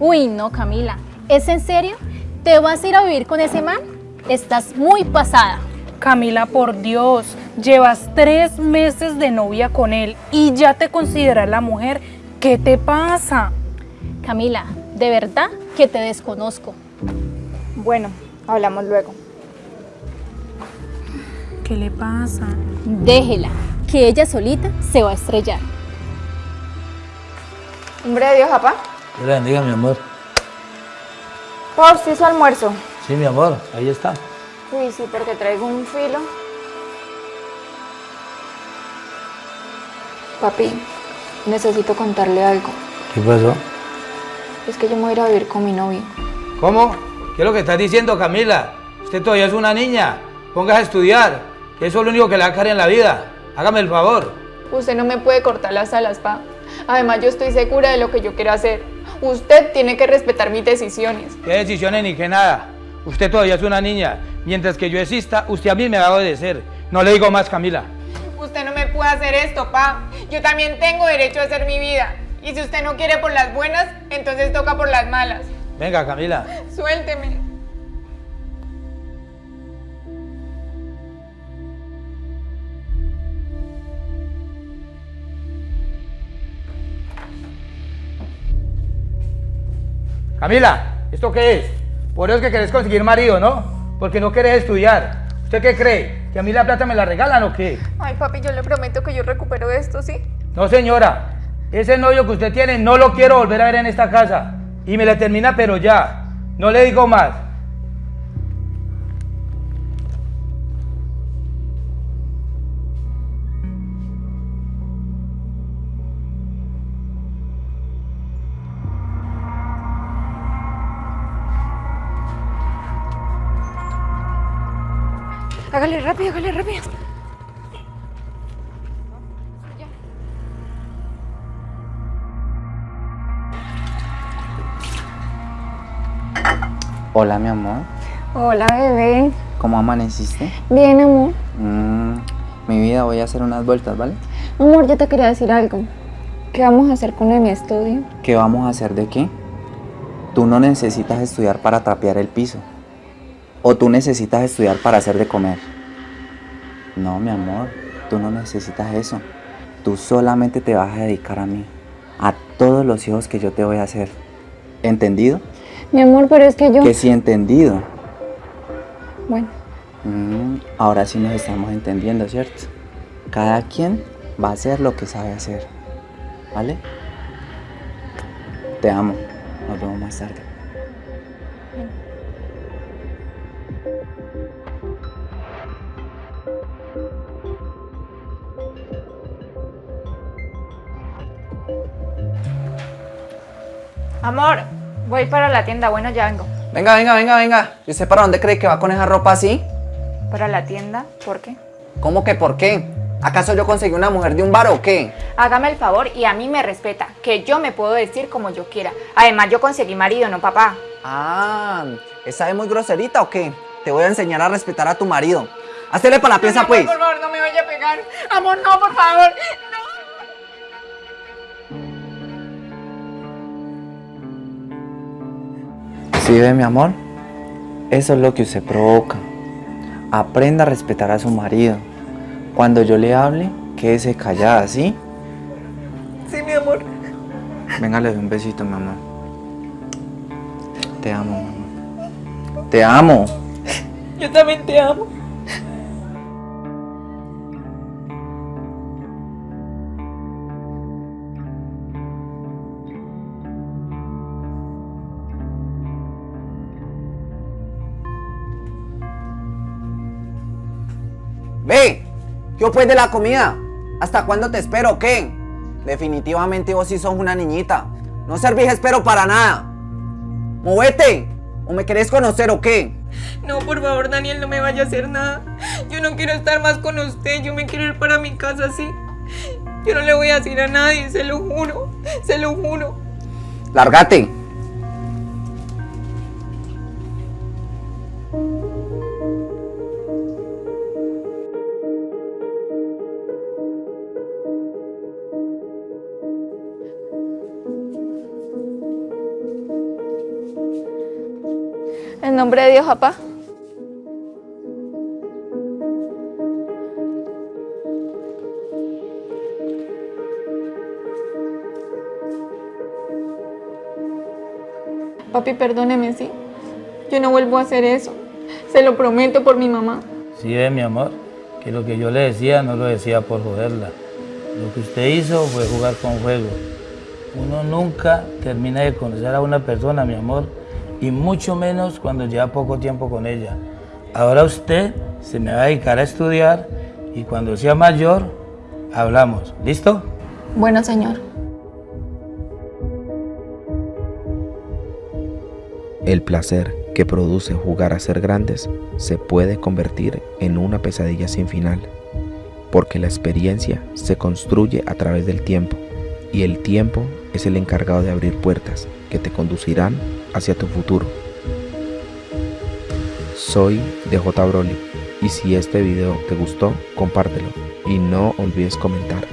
Uy, no, Camila. ¿Es en serio? ¿Te vas a ir a vivir con ese man? Estás muy pasada. Camila, por Dios, llevas tres meses de novia con él y ya te consideras la mujer. ¿Qué te pasa? Camila, de verdad que te desconozco. Bueno, hablamos luego. ¿Qué le pasa? Déjela, que ella solita se va a estrellar. Hombre de Dios, papá. Dios le bendiga, mi amor. Por si su almuerzo. Sí, mi amor, ahí está. Uy, sí, porque traigo un filo. Papi, necesito contarle algo. ¿Qué pasó? Es que yo me voy a ir a vivir con mi novio. ¿Cómo? ¿Qué es lo que estás diciendo, Camila? Usted todavía es una niña. Póngase a estudiar, que eso es lo único que le va a caer en la vida. Hágame el favor. Usted no me puede cortar las alas, pa. Además, yo estoy segura de lo que yo quiero hacer. Usted tiene que respetar mis decisiones. ¿Qué decisiones ni qué nada? Usted todavía es una niña. Mientras que yo exista, usted a mí me va a obedecer. No le digo más, Camila. Usted no me puede hacer esto, pa. Yo también tengo derecho a hacer mi vida. Y si usted no quiere por las buenas, entonces toca por las malas. Venga, Camila. Suélteme. Camila, ¿esto qué es? Por eso es que querés conseguir marido, ¿no? Porque no querés estudiar. ¿Usted qué cree? ¿Que a mí la plata me la regalan o qué? Ay, papi, yo le prometo que yo recupero esto, ¿sí? No, señora. Ese novio que usted tiene no lo quiero volver a ver en esta casa. Y me la termina, pero ya. No le digo más. Hágale rápido, hágale rápido. Hola, mi amor. Hola, bebé. ¿Cómo amaneciste? Bien, amor. Mm, mi vida, voy a hacer unas vueltas, ¿vale? Amor, yo te quería decir algo. ¿Qué vamos a hacer con mi estudio? ¿Qué vamos a hacer de qué? Tú no necesitas estudiar para trapear el piso. O tú necesitas estudiar para hacer de comer. No, mi amor, tú no necesitas eso. Tú solamente te vas a dedicar a mí. A todos los hijos que yo te voy a hacer. ¿Entendido? Mi amor, pero es que yo... Que sí, entendido. Bueno, Mm, ahora sí nos estamos entendiendo, ¿cierto? Cada quien va a hacer lo que sabe hacer. ¿Vale? Te amo. Nos vemos más tarde. Amor, voy para la tienda. Bueno, ya vengo. Venga, venga, venga, venga. ¿Y usted para dónde cree que va con esa ropa así? ¿Para la tienda? ¿Por qué? ¿Cómo que por qué? ¿Acaso yo conseguí una mujer de un bar o qué? Hágame el favor y a mí me respeta, que yo me puedo decir como yo quiera. Además, yo conseguí marido, no papá. Ah, ¿esa es muy groserita o qué? Te voy a enseñar a respetar a tu marido. Hacele para la pieza, pues. Por favor, no me vaya a pegar. Amor, no, por favor. ¿Sí ve, mi amor? Eso es lo que usted provoca. Aprenda a respetar a su marido. Cuando yo le hable, quédese callada, ¿sí? Sí, mi amor. Venga, le doy un besito, mi amor. Te amo, mi amor. Te amo. Yo también te amo. Ve, ¿qué pues de la comida? ¿Hasta cuándo te espero o qué? Definitivamente vos sí sos una niñita. No servís espero para nada. ¡Movete! ¿O me querés conocer o qué? No, por favor, Daniel, no me vaya a hacer nada. Yo no quiero estar más con usted. Yo me quiero ir para mi casa, sí. Yo no le voy a decir a nadie, se lo juro. Se lo juro. ¡Lárgate! Nombre de Dios, papá. Papi, perdóneme, ¿sí? Yo no vuelvo a hacer eso. Se lo prometo por mi mamá. Sí, ve, mi amor, que lo que yo le decía no lo decía por joderla. Lo que usted hizo fue jugar con fuego. Uno nunca termina de conocer a una persona, mi amor, y mucho menos cuando lleva poco tiempo con ella. Ahora usted se me va a dedicar a estudiar y cuando sea mayor, hablamos. ¿Listo? Bueno, señor. El placer que produce jugar a ser grandes se puede convertir en una pesadilla sin final, porque la experiencia se construye a través del tiempo y el tiempo es el encargado de abrir puertas que te conducirán hacia tu futuro. Soy DJ Broly y si este video te gustó, compártelo y no olvides comentar.